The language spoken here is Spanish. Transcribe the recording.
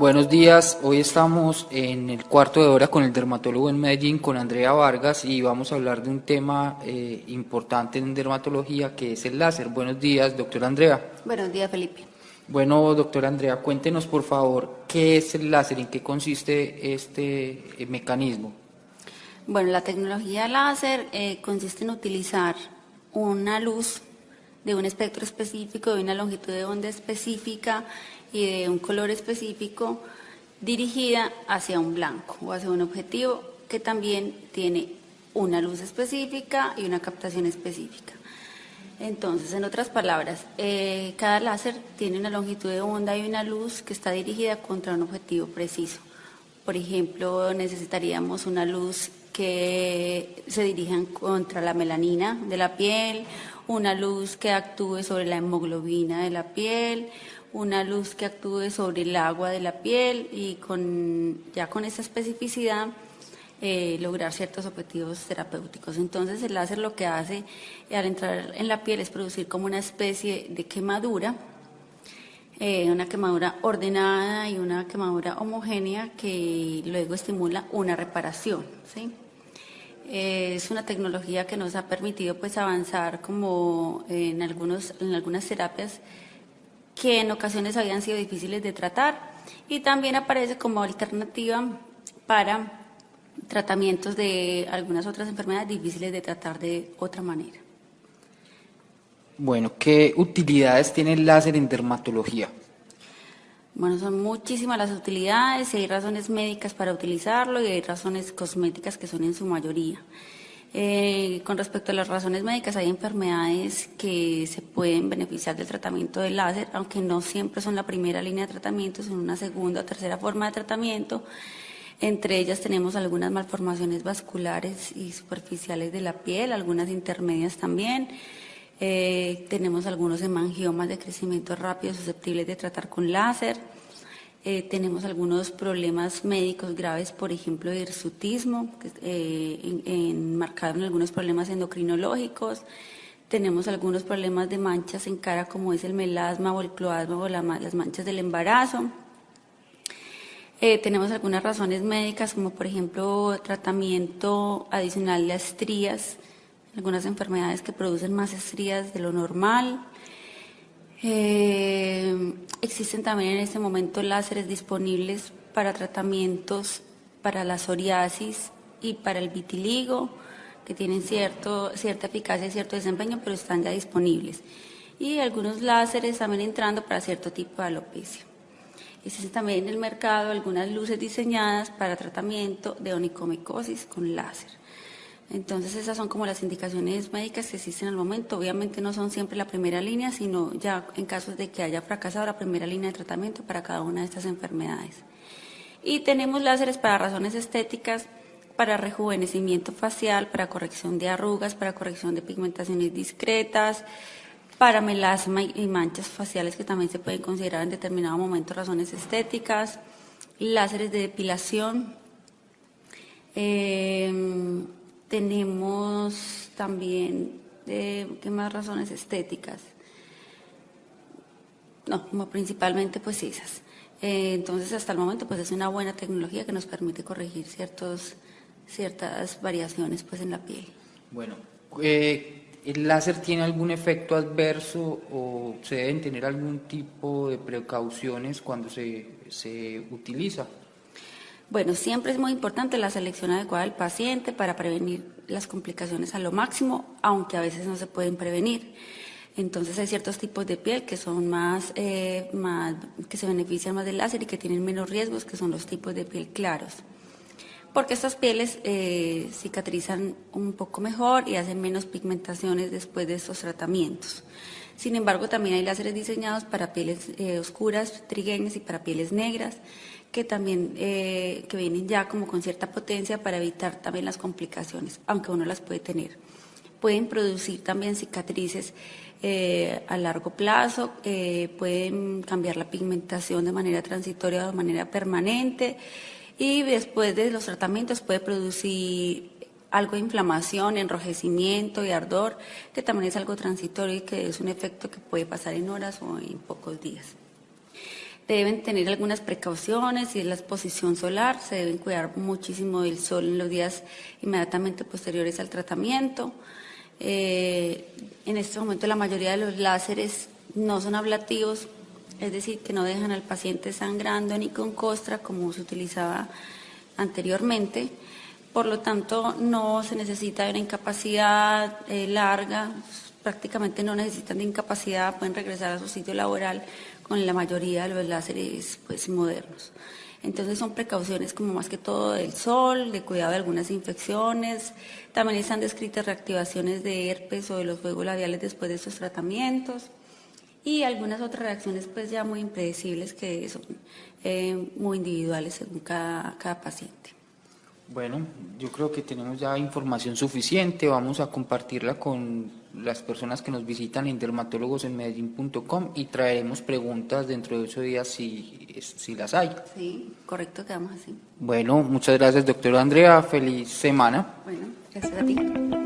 Buenos días, hoy estamos en el cuarto de hora con el dermatólogo en Medellín, con Andrea Vargas, y vamos a hablar de un tema eh, importante en dermatología que es el láser. Buenos días, doctora Andrea. Buenos días, Felipe. Bueno, doctora Andrea, cuéntenos por favor qué es el láser, en qué consiste este eh, mecanismo. Bueno, la tecnología láser eh, consiste en utilizar una luz de un espectro específico, de una longitud de onda específica y de un color específico dirigida hacia un blanco o hacia un objetivo que también tiene una luz específica y una captación específica. Entonces, en otras palabras, eh, cada láser tiene una longitud de onda y una luz que está dirigida contra un objetivo preciso. Por ejemplo, necesitaríamos una luz que se dirija contra la melanina de la piel, una luz que actúe sobre la hemoglobina de la piel, una luz que actúe sobre el agua de la piel y con, ya con esa especificidad eh, lograr ciertos objetivos terapéuticos. Entonces el láser lo que hace al entrar en la piel es producir como una especie de quemadura, eh, una quemadura ordenada y una quemadura homogénea que luego estimula una reparación. ¿sí? Eh, es una tecnología que nos ha permitido pues avanzar como en, algunos, en algunas terapias que en ocasiones habían sido difíciles de tratar y también aparece como alternativa para tratamientos de algunas otras enfermedades difíciles de tratar de otra manera. Bueno, ¿qué utilidades tiene el láser en dermatología? Bueno, son muchísimas las utilidades y hay razones médicas para utilizarlo y hay razones cosméticas que son en su mayoría. Eh, con respecto a las razones médicas, hay enfermedades que se pueden beneficiar del tratamiento del láser, aunque no siempre son la primera línea de tratamiento, son una segunda o tercera forma de tratamiento. Entre ellas tenemos algunas malformaciones vasculares y superficiales de la piel, algunas intermedias también. Eh, tenemos algunos hemangiomas de crecimiento rápido susceptibles de tratar con láser. Eh, tenemos algunos problemas médicos graves, por ejemplo, hirsutismo, eh, enmarcado en algunos problemas endocrinológicos. Tenemos algunos problemas de manchas en cara, como es el melasma o el cloasma o las manchas del embarazo. Eh, tenemos algunas razones médicas, como por ejemplo tratamiento adicional de estrías, algunas enfermedades que producen más estrías de lo normal. Eh, existen también en este momento láseres disponibles para tratamientos para la psoriasis y para el vitiligo, que tienen cierto, cierta eficacia y cierto desempeño, pero están ya disponibles. Y algunos láseres también entrando para cierto tipo de alopecia. Existen también en el mercado algunas luces diseñadas para tratamiento de onicomicosis con láser. Entonces esas son como las indicaciones médicas que existen al momento. Obviamente no son siempre la primera línea, sino ya en casos de que haya fracasado la primera línea de tratamiento para cada una de estas enfermedades. Y tenemos láseres para razones estéticas, para rejuvenecimiento facial, para corrección de arrugas, para corrección de pigmentaciones discretas, para melasma y manchas faciales que también se pueden considerar en determinado momento razones estéticas, láseres de depilación. Eh, tenemos también, eh, ¿qué más razones estéticas? No, principalmente pues esas. Eh, entonces, hasta el momento, pues es una buena tecnología que nos permite corregir ciertos, ciertas variaciones pues en la piel. Bueno, eh, ¿el láser tiene algún efecto adverso o se deben tener algún tipo de precauciones cuando se, se utiliza? Bueno, siempre es muy importante la selección adecuada del paciente para prevenir las complicaciones a lo máximo, aunque a veces no se pueden prevenir. Entonces hay ciertos tipos de piel que son más, eh, que se benefician más del láser y que tienen menos riesgos, que son los tipos de piel claros. Porque estas pieles eh, cicatrizan un poco mejor y hacen menos pigmentaciones después de estos tratamientos. Sin embargo, también hay láseres diseñados para pieles eh, oscuras, trigueñas y para pieles negras que también eh, que vienen ya como con cierta potencia para evitar también las complicaciones, aunque uno las puede tener. Pueden producir también cicatrices eh, a largo plazo, eh, pueden cambiar la pigmentación de manera transitoria o de manera permanente y después de los tratamientos puede producir algo de inflamación, enrojecimiento y ardor, que también es algo transitorio y que es un efecto que puede pasar en horas o en pocos días. Deben tener algunas precauciones y es la exposición solar, se deben cuidar muchísimo del sol en los días inmediatamente posteriores al tratamiento. Eh, en este momento la mayoría de los láseres no son ablativos, es decir, que no dejan al paciente sangrando ni con costra como se utilizaba anteriormente. Por lo tanto, no se necesita una incapacidad eh, larga, prácticamente no necesitan de incapacidad, pueden regresar a su sitio laboral con la mayoría de los láseres pues, modernos. Entonces son precauciones como más que todo del sol, de cuidado de algunas infecciones. También están descritas reactivaciones de herpes o de los juegos labiales después de estos tratamientos. Y algunas otras reacciones pues ya muy impredecibles que son eh, muy individuales según cada, cada paciente. Bueno, yo creo que tenemos ya información suficiente, vamos a compartirla con las personas que nos visitan en dermatólogosenmedellín.com y traeremos preguntas dentro de ocho días si, si las hay. Sí, correcto, quedamos así. Bueno, muchas gracias doctora Andrea, feliz semana. Bueno, gracias a ti.